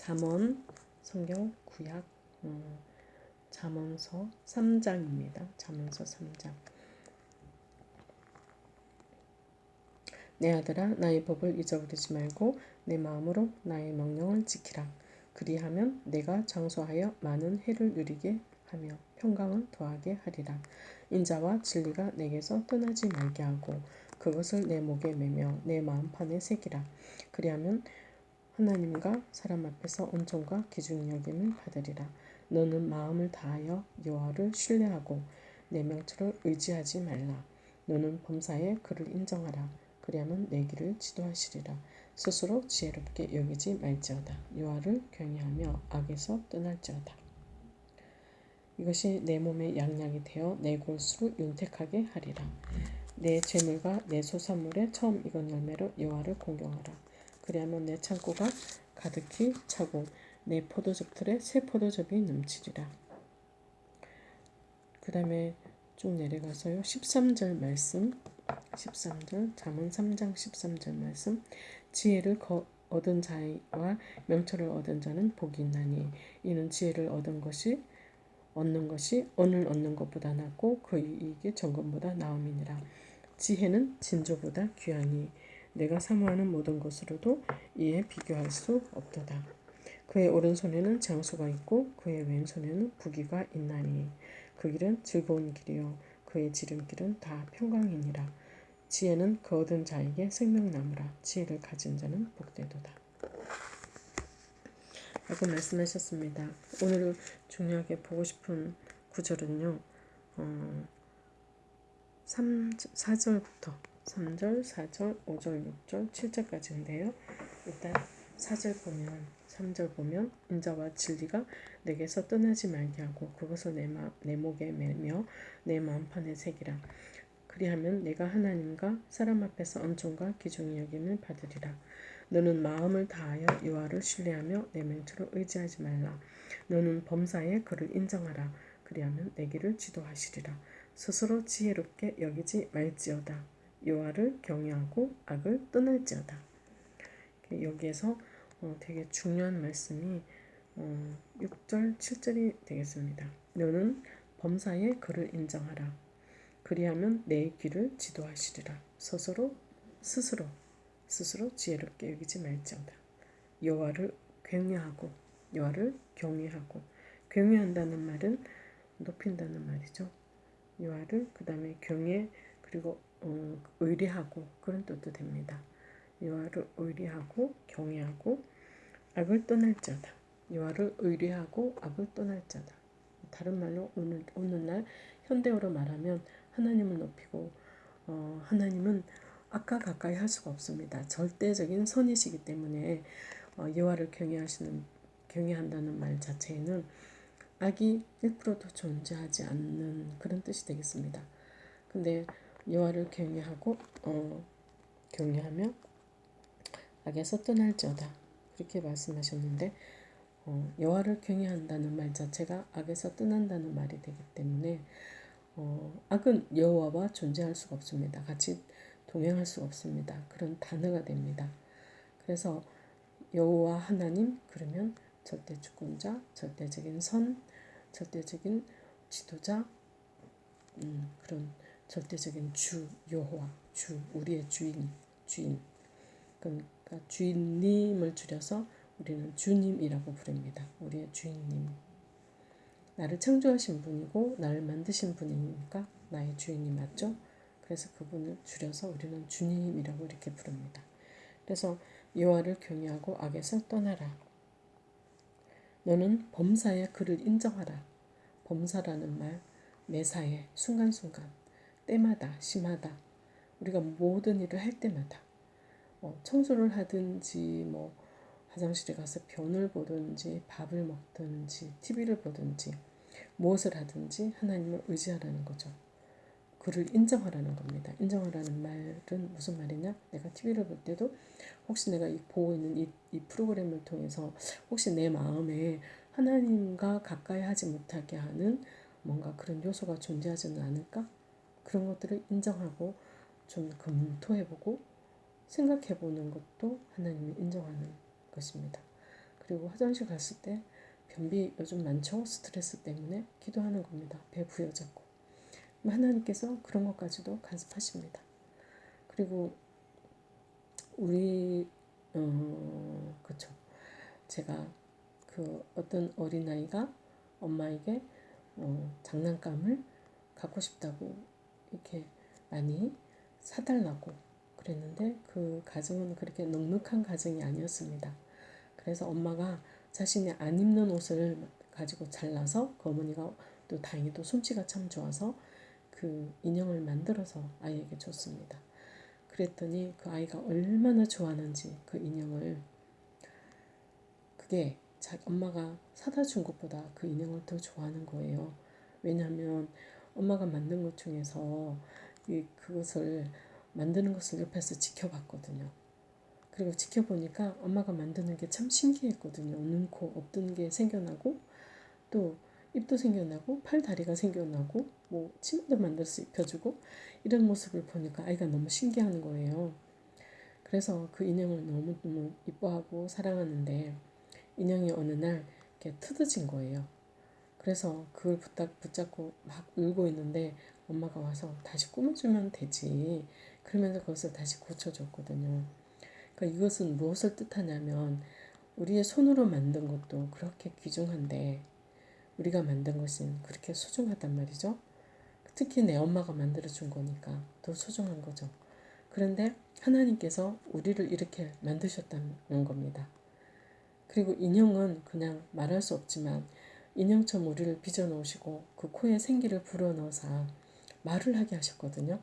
잠언 성경 구약 음, 잠언서 3장입니다. 잠언서 3장. 내 아들아 나의 법을 잊어버리지 말고 내 마음으로 나의 명령을 지키라. 그리하면 내가 장수하여 많은 해를 누리게 하며 평강을 더하게 하리라. 인자와 진리가 내게서 떠나지 말게 하고 그것을 내 목에 매며 내 마음판에 새기라. 그리하면 하나님과 사람 앞에서 은총과 기중 여김을 받으리라. 너는 마음을 다하여 여호와를 신뢰하고 내 명철을 의지하지 말라. 너는 범사에 그를 인정하라. 그리하면 내 길을 지도하시리라. 스스로 지혜롭게 여기지 말지어다. 여호와를 경외하며 악에서 떠날지어다. 이것이 내 몸의 양약이 되어 내 골수를 윤택하게 하리라. 내 재물과 내 소산물에 처음 익은 열매로 여호와를 공경하라. 그리하면 내 창고가 가득히 차고 내 포도즙틀에 새 포도즙이 넘치리라. 그 다음에 쭉 내려가서요. 13절 말씀 13절 잠언 3장 13절 말씀 지혜를 거, 얻은 자와 명철을 얻은 자는 복이 있나니 이는 지혜를 얻은 것이 얻는 것이 언을 얻는 것보다 낫고 그 이익이 정금보다 나음이니라 지혜는 진조보다 귀하니 내가 사모하는 모든 것으로도 이에 비교할 수 없도다 그의 오른손에는 장수가 있고 그의 왼손에는 부기가 있나니 그 길은 즐거운 길이요 그의 지름길은 다 평강이니라 지혜는 그 얻은 자에게 생명나무라 지혜를 가진 자는 복되도다. 라고 말씀하셨습니다. 오늘 중요하게 보고 싶은 구절은요. 어, 3, 4절부터 3절, 4절, 5절, 6절, 7절까지인데요. 일단 4절 보면 3절 보면 인자와 진리가 내게서 떠나지 말게 하고 그것을 내, 마, 내 목에 매며 내 마음판에 새기라. 그리하면 내가 하나님과 사람 앞에서 은총과 기중이 여김을 받으리라. 너는 마음을 다하여 여호와를 신뢰하며 내 맹초를 의지하지 말라. 너는 범사에 그를 인정하라. 그리하면 내 길을 지도하시리라. 스스로 지혜롭게 여기지 말지어다. 여호와를 경외하고 악을 떠날지어다. 여기에서 어, 되게 중요한 말씀이 어, 6절, 7절이 되겠습니다. 너는 범사에 그를 인정하라. 그리하면 내 길을 지도하시리라. 스스로 스스로 스스로 지혜롭게 여기지 말지어다. 여호와를 경외하고 여호와를 경외하고 경외한다는 말은 높인다는 말이죠. 여호와를 그 다음에 경외 그리고 어, 의뢰하고 그런 뜻도 됩니다. 여호와를 의뢰하고 경외하고 악을 떠날지어다. 여호와를 의뢰하고 악을 떠날지어다. 다른 말로 오늘 오늘날 현대어로 말하면 하나님을 높이고 어, 하나님은 악과 가까이 할 수가 없습니다. 절대적인 선이시기 때문에 어, 여호와를 경외하시는 경외한다는 말 자체에는 악이 1%도 존재하지 않는 그런 뜻이 되겠습니다. 근데 여호와를 경외하고 어, 경외하며 악에서 떠날지어다 그렇게 말씀하셨는데 어, 여호와를 경외한다는 말 자체가 악에서 떠난다는 말이 되기 때문에 어, 악은 여호와와 존재할 수가 없습니다. 같이 동행할 수 없습니다. 그런 단어가 됩니다. 그래서 여호와 하나님 그러면 절대 주권자, 절대적인 선, 절대적인 지도자, 음, 그런 절대적인 주 여호와, 주 우리의 주인, 주인. 그러니까 주인님을 줄여서 우리는 주님이라고 부릅니다. 우리의 주인님. 나를 창조하신 분이고 나를 만드신 분이니까 나의 주인이 맞죠? 그래서 그분을 줄여서 우리는 주님이라고 이렇게 부릅니다. 그래서 여호와를 경외하고 악에서 떠나라. 너는 범사에 그를 인정하라. 범사라는 말 매사에 순간순간 때마다 심하다. 우리가 모든 일을 할 때마다 뭐 청소를 하든지 뭐 화장실에 가서 변을 보든지 밥을 먹든지 TV를 보든지 무엇을 하든지 하나님을 의지하라는 거죠. 그를 인정하라는 겁니다. 인정하라는 말은 무슨 말이냐? 내가 TV를 볼 때도 혹시 내가 이 보고 있는 이, 이 프로그램을 통해서 혹시 내 마음에 하나님과 가까이 하지 못하게 하는 뭔가 그런 요소가 존재하지는 않을까? 그런 것들을 인정하고 좀 검토해보고 생각해보는 것도 하나님을 인정하는 것입니다. 그리고 화장실 갔을 때 변비 요즘 많죠? 스트레스 때문에 기도하는 겁니다. 배 부여잡고. 하나님께서 그런 것까지도 간섭하십니다. 그리고 우리 어 그쵸 제가 그 어떤 어린아이가 엄마에게 어, 장난감을 갖고 싶다고 이렇게 많이 사달라고 그랬는데 그 가정은 그렇게 넉넉한 가정이 아니었습니다. 그래서 엄마가 자신이 안 입는 옷을 가지고 잘라서 그 어머니가 또 다행히도 솜씨가 참 좋아서 그 인형을 만들어서 아이에게 줬습니다. 그랬더니 그 아이가 얼마나 좋아하는지 그 인형을 그게 자, 엄마가 사다 준 것보다 그 인형을 더 좋아하는 거예요. 왜냐하면 엄마가 만든 것 중에서 이 그것을 만드는 것을 옆에서 지켜봤거든요. 그리고 지켜보니까 엄마가 만드는 게 참 신기했거든요. 눈, 코 없던 게 생겨나고 또 입도 생겨나고 팔 다리가 생겨나고 뭐 치마도 만들어서 입혀주고 이런 모습을 보니까 아이가 너무 신기한 거예요. 그래서 그 인형을 너무너무 이뻐하고 사랑하는데 인형이 어느 날 이렇게 뜯어진 거예요. 그래서 그걸 부탁, 붙잡고 막 울고 있는데 엄마가 와서 다시 꾸며주면 되지. 그러면서 그것을 다시 고쳐줬거든요. 그러니까 이것은 무엇을 뜻하냐면 우리의 손으로 만든 것도 그렇게 귀중한데 우리가 만든 것은 그렇게 소중하단 말이죠. 특히 내 엄마가 만들어준 거니까 더 소중한 거죠. 그런데 하나님께서 우리를 이렇게 만드셨다는 겁니다. 그리고 인형은 그냥 말할 수 없지만 인형처럼 우리를 빚어놓으시고 그 코에 생기를 불어넣어서 말을 하게 하셨거든요.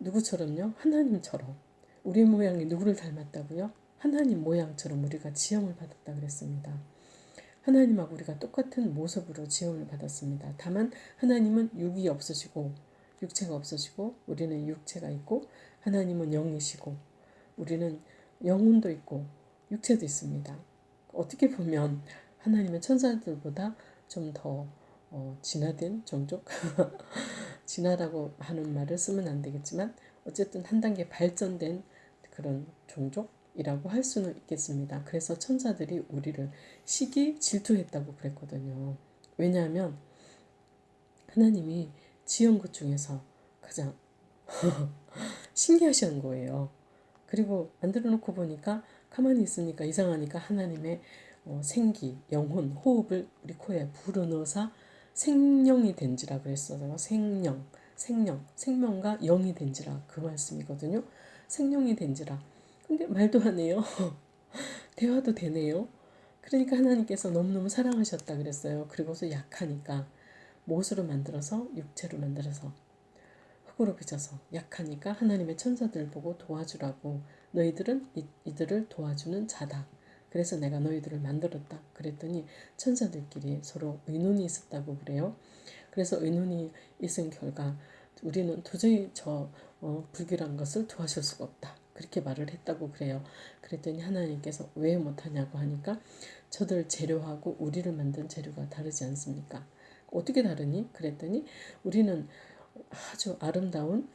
누구처럼요? 하나님처럼. 우리 모양이 누구를 닮았다고요? 하나님 모양처럼 우리가 지형을 받았다 그랬습니다. 하나님하고 우리가 똑같은 모습으로 지원을 받았습니다. 다만 하나님은 육이 없으시고 육체가 없으시고 우리는 육체가 있고 하나님은 영이시고 우리는 영혼도 있고 육체도 있습니다. 어떻게 보면 하나님은 천사들보다 좀더 어, 진화된 종족 진화라고 하는 말을 쓰면 안 되겠지만 어쨌든 한 단계 발전된 그런 종족 이라고 할 수는 있겠습니다. 그래서 천사들이 우리를 시기 질투했다고 그랬거든요. 왜냐하면 하나님이 지은 것 중에서 가장 신기하신 거예요. 그리고 만들어 놓고 보니까 가만히 있으니까 이상하니까 하나님의 어, 생기, 영혼, 호흡을 우리 코에 불어넣어서 생명이 된지라 그랬어요. 생명, 생명, 생명과 영이 된지라 그 말씀이거든요. 생명이 된지라. 근데 말도 안 해요. 대화도 되네요. 그러니까 하나님께서 너무너무 사랑하셨다 그랬어요. 그리고서 약하니까 못으로 만들어서 육체로 만들어서 흙으로 빚어서 약하니까 하나님의 천사들 보고 도와주라고 너희들은 이, 이들을 도와주는 자다. 그래서 내가 너희들을 만들었다. 그랬더니 천사들끼리 서로 의논이 있었다고 그래요. 그래서 의논이 있은 결과 우리는 도저히 저 어, 불길한 것을 도와줄 수가 없다. 그렇게 말을 했다고 그래요. 그랬더니 하나님께서 왜 못하냐고 하니까 저들 재료하고 우리를 만든 재료가 다르지 않습니까? 어떻게 다르니? 그랬더니 우리는 아주 아름다운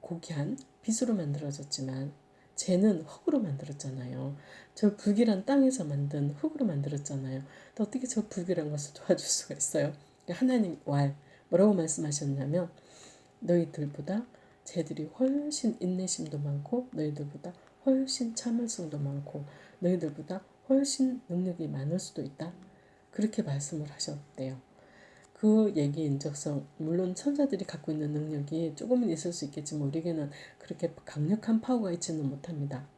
고귀한 빛으로 만들어졌지만 쟤는 흙으로 만들었잖아요. 저 불길한 땅에서 만든 흙으로 만들었잖아요. 또 어떻게 저 불길한 것을 도와줄 수가 있어요? 하나님 왈 뭐라고 말씀하셨냐면 너희들보다 쟤들이 훨씬 인내심도 많고 너희들보다 훨씬 참을성도 많고 너희들보다 훨씬 능력이 많을 수도 있다. 그렇게 말씀을 하셨대요. 그 얘기 인적성 물론 천사들이 갖고 있는 능력이 조금은 있을 수 있겠지만 우리에게는 그렇게 강력한 파워가 있지는 못합니다.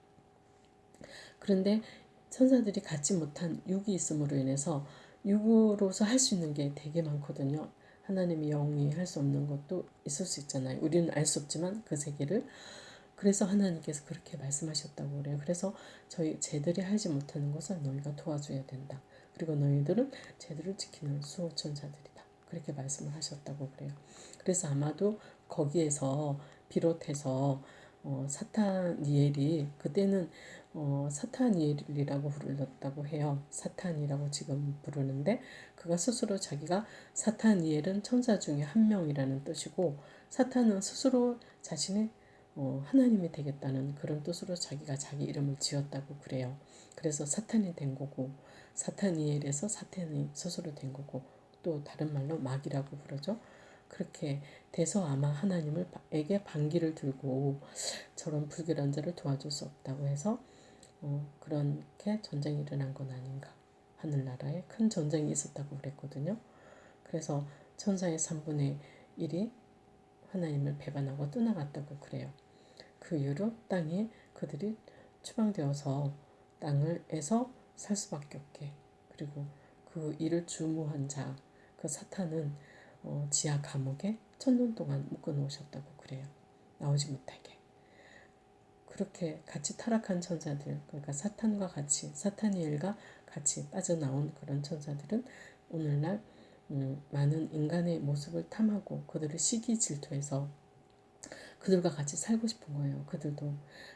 그런데 천사들이 갖지 못한 육이 있음으로 인해서 육으로서 할 수 있는 게 되게 많거든요. 하나님의 영이 할 수 없는 것도 있을 수 있잖아요. 우리는 알 수 없지만 그 세계를 그래서 하나님께서 그렇게 말씀하셨다고 그래요. 그래서 저희 쟤들이 하지 못하는 것을 너희가 도와줘야 된다. 그리고 너희들은 쟤들을 지키는 수호천사들이다. 그렇게 말씀을 하셨다고 그래요. 그래서 아마도 거기에서 비롯해서 어, 사타니엘이 그때는 어, 사타니엘이라고 불렀다고 해요. 사탄이라고 지금 부르는데 그가 스스로 자기가 사타니엘은 천사 중에 한 명이라는 뜻이고 사탄은 스스로 자신의 어, 하나님이 되겠다는 그런 뜻으로 자기가 자기 이름을 지었다고 그래요. 그래서 사탄이 된 거고 사타니엘에서 사탄이 스스로 된 거고 또 다른 말로 마귀라고 부르죠. 그렇게 돼서 아마 하나님을에게 반기를 들고 저런 불결한 자를 도와줄 수 없다고 해서 어, 그렇게 전쟁이 일어난 건 아닌가. 하늘나라에 큰 전쟁이 있었다고 그랬거든요. 그래서 천사의 3분의 1이 하나님을 배반하고 떠나갔다고 그래요. 그 이후로 땅에 그들이 추방되어서 땅을에서 살 수밖에 없게 그리고 그 일을 주무한 자 그 사탄은 어, 지하 감옥에 천년 동안 묶어 놓으셨다고 그래요. 나오지 못하게. 그렇게 같이 타락한 천사들, 그러니까 사탄과 같이, 사탄이엘과 같이 빠져나온 그런 천사들은 오늘날 음, 많은 인간의 모습을 탐하고 그들을 시기 질투해서 그들과 같이 살고 싶은 거예요. 그들도.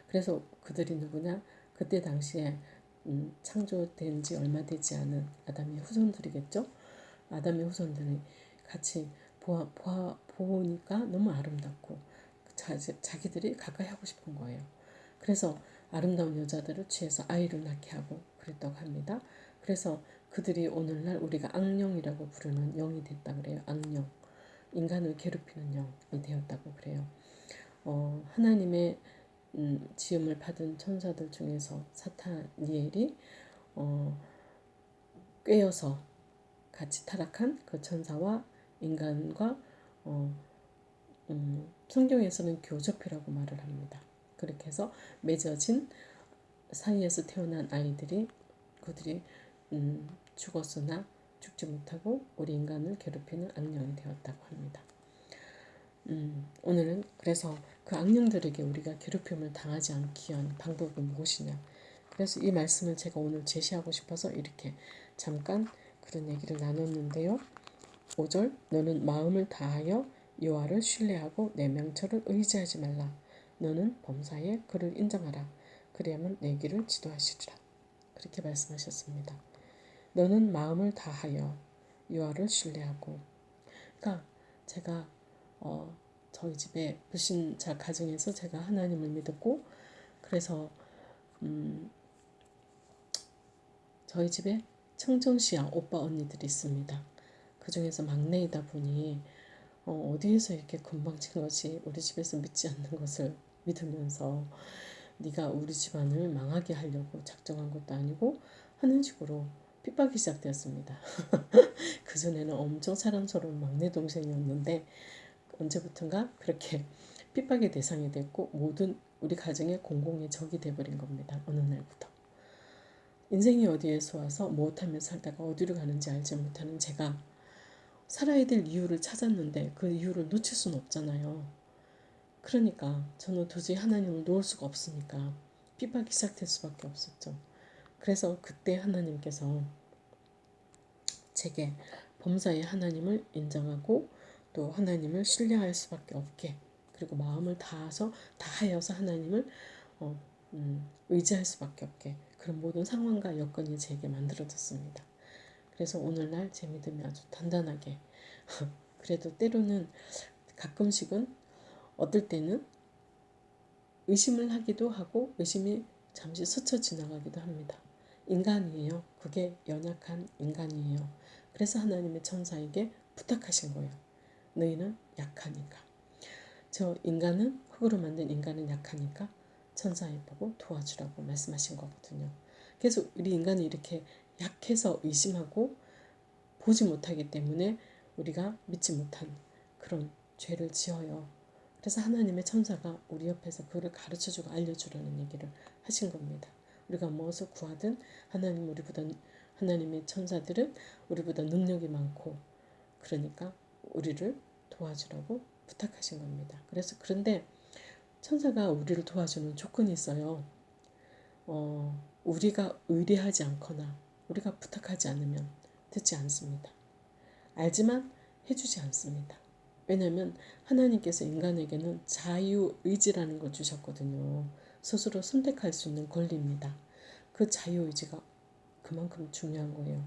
그래서 그들이 누구냐? 그때 당시에 음, 창조된 지 얼마 되지 않은 아담의 후손들이겠죠? 아담의 후손들이 같이 보아, 보아, 보니까 너무 아름답고 자, 자기들이 가까이 하고 싶은 거예요. 그래서 아름다운 여자들을 취해서 아이를 낳게 하고 그랬다고 합니다. 그래서 그들이 오늘날 우리가 악령이라고 부르는 영이 됐다 그래요. 악령. 인간을 괴롭히는 영이 되었다고 그래요. 어, 하나님의 음, 지음을 받은 천사들 중에서 사타니엘이 어, 꿰어서 같이 타락한 그 천사와 인간과 어, 음, 성경에서는 교접이라고 말을 합니다. 그렇게 해서 맺어진 사이에서 태어난 아이들이 그들이 음, 죽었으나 죽지 못하고 우리 인간을 괴롭히는 악령이 되었다고 합니다. 음, 오늘은 그래서 그 악령들에게 우리가 괴롭힘을 당하지 않기 위한 방법은 무엇이냐. 그래서 이 말씀을 제가 오늘 제시하고 싶어서 이렇게 잠깐 그런 얘기를 나눴는데요. 5절 너는 마음을 다하여 여호와를 신뢰하고 내 명철을 의지하지 말라. 너는 범사에 그를 인정하라. 그리하면 내 길을 지도하시리라. 그렇게 말씀하셨습니다. 너는 마음을 다하여 여호와를 신뢰하고 그러니까 제가 어, 저희 집에 불신자 가정에서 제가 하나님을 믿었고 그래서 음, 저희 집에 청정시야 오빠 언니들이 있습니다. 그 중에서 막내이다 보니 어, 어디에서 이렇게 금방 친 것이 우리 집에서 믿지 않는 것을 믿으면서 네가 우리 집안을 망하게 하려고 작정한 것도 아니고 하는 식으로 핍박이 시작되었습니다. 그전에는 엄청 사람스러운 막내 동생이었는데 언제부턴가 그렇게 핍박의 대상이 됐고 모든 우리 가정의 공공의 적이 돼버린 겁니다. 어느 날부터. 인생이 어디에서 와서 무엇하며 살다가 어디로 가는지 알지 못하는 제가 살아야 될 이유를 찾았는데 그 이유를 놓칠 수는 없잖아요. 그러니까 저는 도저히 하나님을 놓을 수가 없으니까 핍박이 시작될 수밖에 없었죠. 그래서 그때 하나님께서 제게 범사의 하나님을 인정하고 또 하나님을 신뢰할 수밖에 없게 그리고 마음을 다해서 다하여서 하나님을 어, 음, 의지할 수밖에 없게 그런 모든 상황과 여건이 제게 만들어졌습니다. 그래서 오늘날 제 믿음이 아주 단단하게 그래도 때로는 가끔씩은 어떨 때는 의심을 하기도 하고 의심이 잠시 스쳐 지나가기도 합니다. 인간이에요. 그게 연약한 인간이에요. 그래서 하나님의 천사에게 부탁하신 거예요. 너희는 약하니까. 저 인간은 흙으로 만든 인간은 약하니까 천사에 보고 도와주라고 말씀하신 거거든요. 그래서 우리 인간이 이렇게 약해서 의심하고 보지 못하기 때문에 우리가 믿지 못한 그런 죄를 지어요. 그래서 하나님의 천사가 우리 옆에서 그를 가르쳐주고 알려주라는 얘기를 하신 겁니다. 우리가 무엇을 구하든 하나님 우리보다 하나님의 천사들은 우리보다 능력이 많고 그러니까 우리를 도와주라고 부탁하신 겁니다. 그래서 그런데 천사가 우리를 도와주는 조건이 있어요. 어, 우리가 의뢰하지 않거나 우리가 부탁하지 않으면 듣지 않습니다. 알지만 해주지 않습니다. 왜냐하면 하나님께서 인간에게는 자유의지라는 걸 주셨거든요. 스스로 선택할 수 있는 권리입니다. 그 자유의지가 그만큼 중요한 거예요.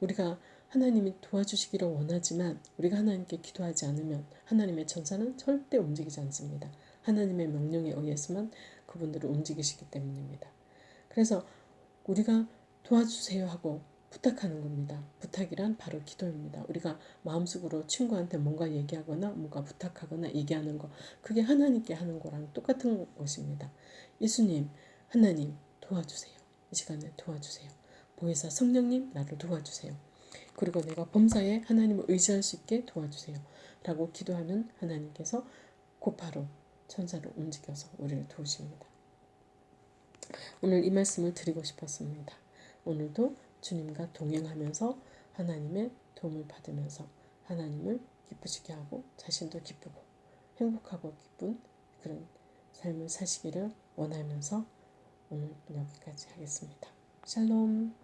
우리가 하나님이 도와주시기를 원하지만 우리가 하나님께 기도하지 않으면 하나님의 천사는 절대 움직이지 않습니다. 하나님의 명령에 의해서만 그분들을 움직이시기 때문입니다. 그래서 우리가 도와주세요 하고 부탁하는 겁니다. 부탁이란 바로 기도입니다. 우리가 마음속으로 친구한테 뭔가 얘기하거나 뭔가 부탁하거나 얘기하는 거 그게 하나님께 하는 거랑 똑같은 것입니다. 예수님, 하나님 도와주세요. 이 시간에 도와주세요. 보혜사 성령님 나를 도와주세요. 그리고 내가 범사에 하나님을 의지할 수 있게 도와주세요. 라고 기도하면 하나님께서 곧바로 천사를 움직여서 우리를 도우십니다. 오늘 이 말씀을 드리고 싶었습니다. 오늘도 주님과 동행하면서 하나님의 도움을 받으면서 하나님을 기쁘시게 하고 자신도 기쁘고 행복하고 기쁜 그런 삶을 사시기를 원하면서 오늘 여기까지 하겠습니다. 샬롬